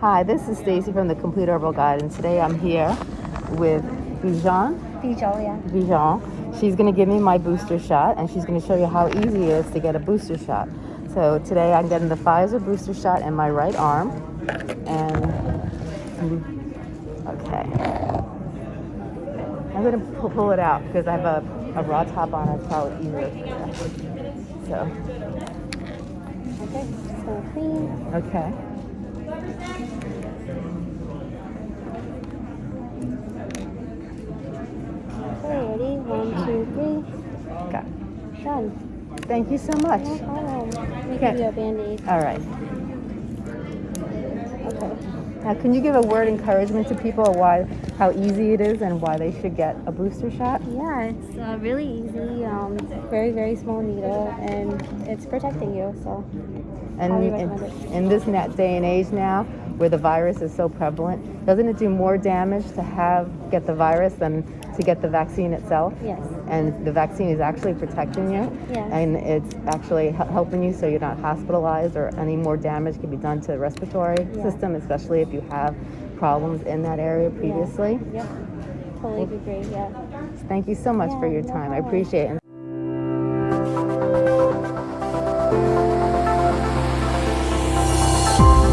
Hi, this is Stacy from the Complete Herbal Guide, and today I'm here with Bijan. Bijou, yeah. Bijan. She's going to give me my booster shot, and she's going to show you how easy it is to get a booster shot. So today I'm getting the Pfizer booster shot in my right arm, and okay, I'm going to pull, pull it out because I have a, a raw top on. It's probably easier. So Okay, so clean. okay. Okay, ready? One, two, three. Got it. Done. Thank you so much. No problem. Okay. give you a band-aid. All right. Okay. Now, can you give a word encouragement to people why, how easy it is, and why they should get a booster shot? Yeah, it's uh, really easy. Um, very, very small needle, and it's protecting you. So, And in, in this net day and age now, where the virus is so prevalent, doesn't it do more damage to have get the virus than to get the vaccine itself? yes. And the vaccine is actually protecting you, Yes. and it's actually helping you so you're not hospitalized or any more damage can be done to the respiratory Yeah. system, especially if you have problems in that area previously. Yep. Totally agree. Yeah. Thank you so much for Yeah, your no time. I appreciate it. Bye.